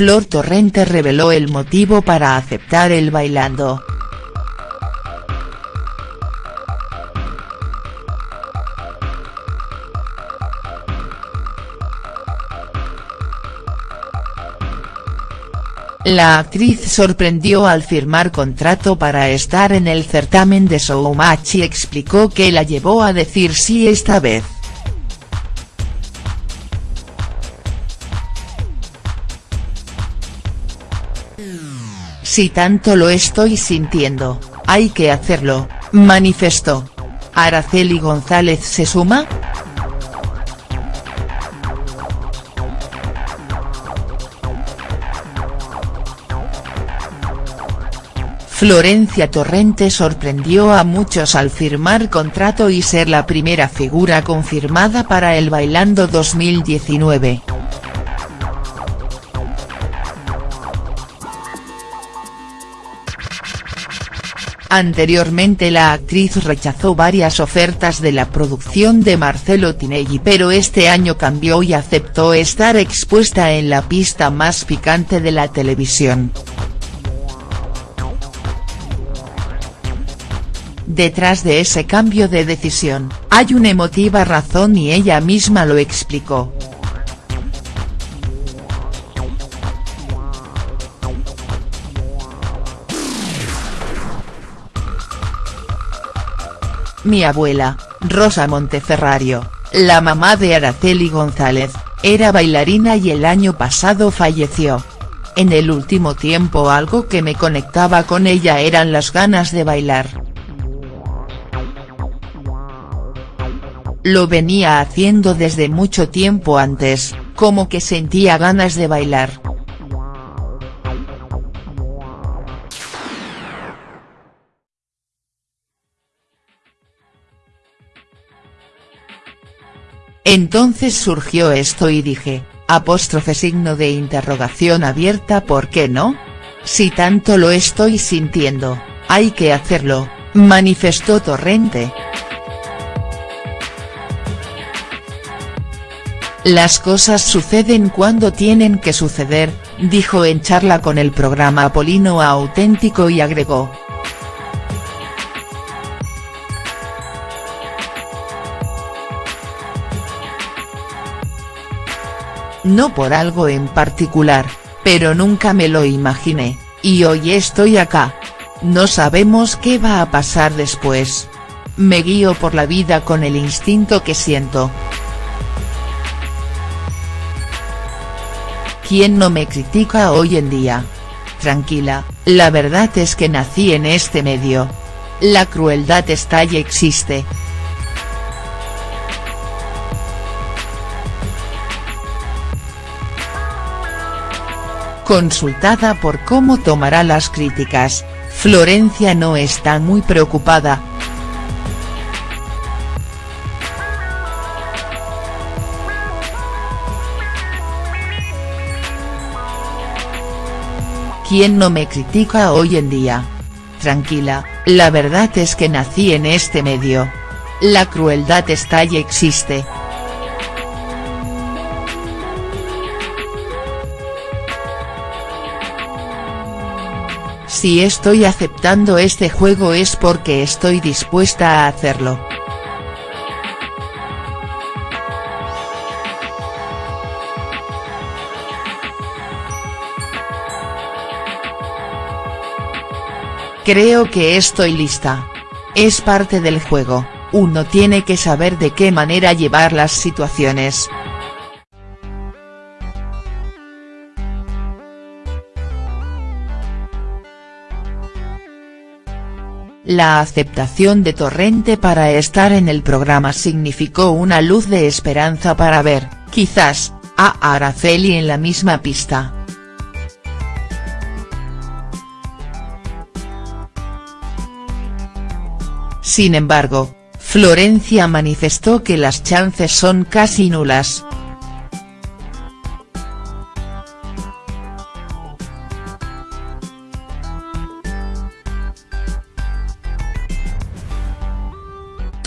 Flor Torrente reveló el motivo para aceptar el bailando. La actriz sorprendió al firmar contrato para estar en el certamen de Showmatch y explicó que la llevó a decir sí esta vez. Si tanto lo estoy sintiendo, hay que hacerlo, manifestó. ¿Araceli González se suma?. Florencia Torrente sorprendió a muchos al firmar contrato y ser la primera figura confirmada para el Bailando 2019. Anteriormente la actriz rechazó varias ofertas de la producción de Marcelo Tinelli pero este año cambió y aceptó estar expuesta en la pista más picante de la televisión. Detrás de ese cambio de decisión, hay una emotiva razón y ella misma lo explicó. Mi abuela, Rosa Monteferrario, la mamá de Araceli González, era bailarina y el año pasado falleció. En el último tiempo algo que me conectaba con ella eran las ganas de bailar. Lo venía haciendo desde mucho tiempo antes, como que sentía ganas de bailar. Entonces surgió esto y dije, apóstrofe signo de interrogación abierta ¿por qué no? Si tanto lo estoy sintiendo, hay que hacerlo, manifestó Torrente. Las cosas suceden cuando tienen que suceder, dijo en charla con el programa Apolino Auténtico y agregó. No por algo en particular, pero nunca me lo imaginé, y hoy estoy acá. No sabemos qué va a pasar después. Me guío por la vida con el instinto que siento. ¿Quién no me critica hoy en día? Tranquila, la verdad es que nací en este medio. La crueldad está y existe. Consultada por cómo tomará las críticas, Florencia no está muy preocupada, ¿Quién no me critica hoy en día? Tranquila, la verdad es que nací en este medio. La crueldad está y existe. Si estoy aceptando este juego es porque estoy dispuesta a hacerlo. Creo que estoy lista. Es parte del juego, uno tiene que saber de qué manera llevar las situaciones. La aceptación de Torrente para estar en el programa significó una luz de esperanza para ver, quizás, a Araceli en la misma pista. Sin embargo, Florencia manifestó que las chances son casi nulas.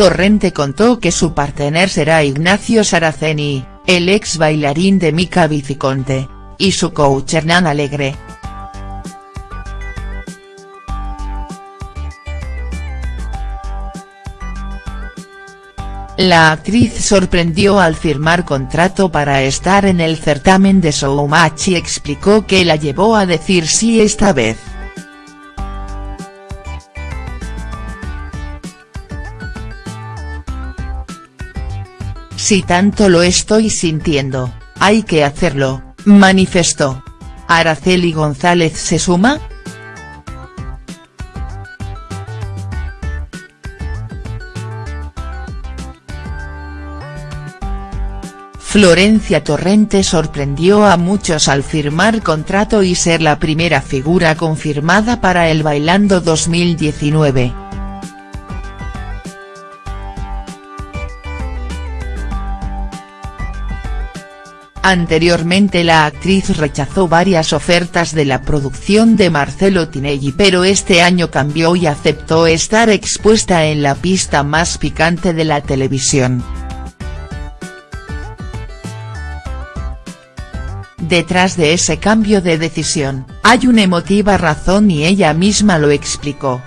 Torrente contó que su partener será Ignacio Saraceni, el ex bailarín de Mica Viciconte, y su coach Hernán Alegre. La actriz sorprendió al firmar contrato para estar en el certamen de Showmatch y explicó que la llevó a decir sí esta vez. Si tanto lo estoy sintiendo, hay que hacerlo, manifestó. ¿Araceli González se suma?. Florencia Torrente sorprendió a muchos al firmar contrato y ser la primera figura confirmada para el Bailando 2019. Anteriormente la actriz rechazó varias ofertas de la producción de Marcelo Tinelli pero este año cambió y aceptó estar expuesta en la pista más picante de la televisión. Detrás de ese cambio de decisión, hay una emotiva razón y ella misma lo explicó.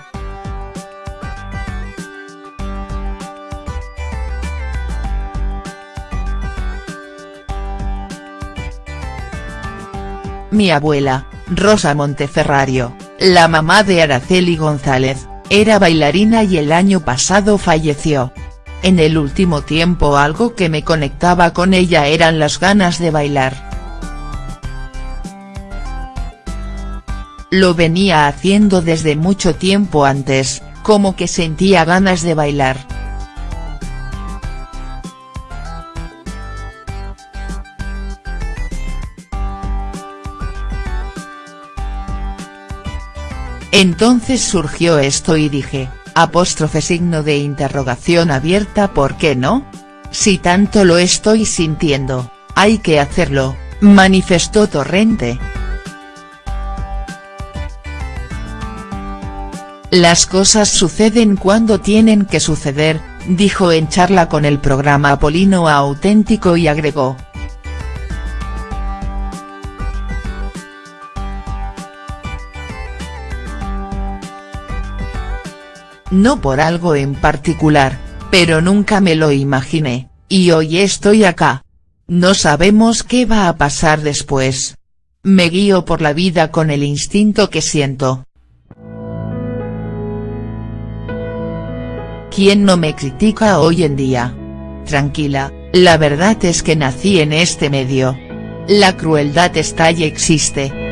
Mi abuela, Rosa Monteferrario, la mamá de Araceli González, era bailarina y el año pasado falleció. En el último tiempo algo que me conectaba con ella eran las ganas de bailar. Lo venía haciendo desde mucho tiempo antes, como que sentía ganas de bailar. Entonces surgió esto y dije, apóstrofe signo de interrogación abierta ¿por qué no? Si tanto lo estoy sintiendo, hay que hacerlo, manifestó Torrente. Las cosas suceden cuando tienen que suceder, dijo en charla con el programa Apolino Auténtico y agregó. No por algo en particular, pero nunca me lo imaginé, y hoy estoy acá. No sabemos qué va a pasar después. Me guío por la vida con el instinto que siento. ¿Quién no me critica hoy en día? Tranquila, la verdad es que nací en este medio. La crueldad está y existe.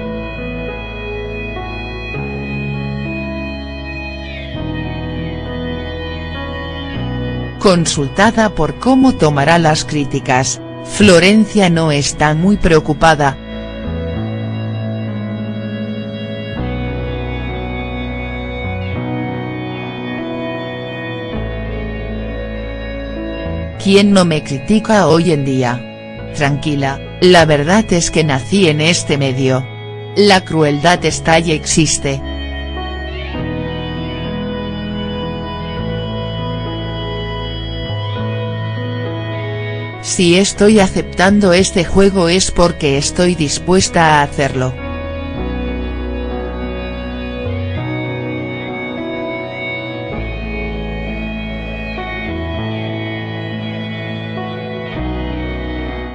Consultada por cómo tomará las críticas, Florencia no está muy preocupada, ¿Quién no me critica hoy en día? Tranquila, la verdad es que nací en este medio. La crueldad está y existe. Si estoy aceptando este juego es porque estoy dispuesta a hacerlo.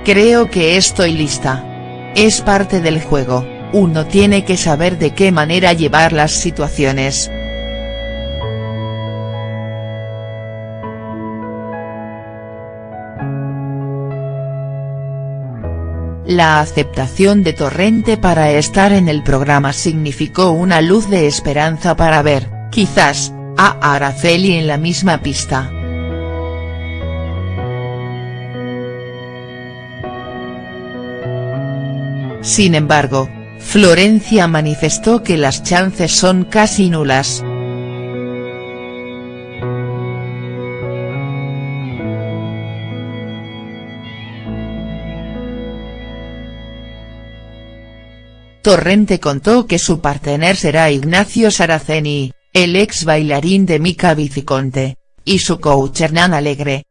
Creo que estoy lista. Es parte del juego, uno tiene que saber de qué manera llevar las situaciones. La aceptación de Torrente para estar en el programa significó una luz de esperanza para ver, quizás, a Araceli en la misma pista. Sin embargo, Florencia manifestó que las chances son casi nulas. Torrente contó que su partener será Ignacio Saraceni, el ex bailarín de Mica Viciconte, y su coach Hernán Alegre,